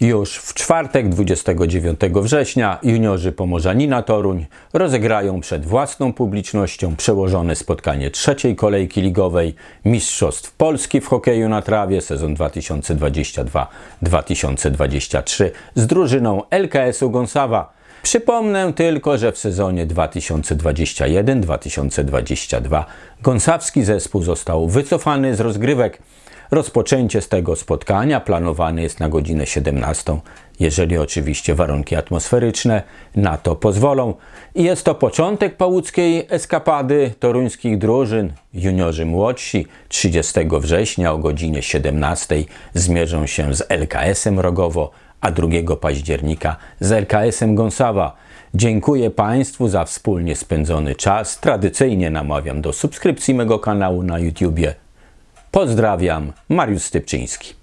Już w czwartek 29 września juniorzy Pomorzanina Toruń rozegrają przed własną publicznością przełożone spotkanie trzeciej kolejki ligowej Mistrzostw Polski w hokeju na trawie sezon 2022-2023 z drużyną LKS-u Gąsawa. Przypomnę tylko, że w sezonie 2021-2022 gąsawski zespół został wycofany z rozgrywek. Rozpoczęcie z tego spotkania planowane jest na godzinę 17, jeżeli oczywiście warunki atmosferyczne na to pozwolą. I jest to początek pałuckiej eskapady toruńskich drużyn. Juniorzy młodsi 30 września o godzinie 17 zmierzą się z LKS-em Rogowo, a 2 października z LKS-em Gąsawa. Dziękuję Państwu za wspólnie spędzony czas. Tradycyjnie namawiam do subskrypcji mego kanału na YouTubie. Pozdrawiam, Mariusz Stypczyński.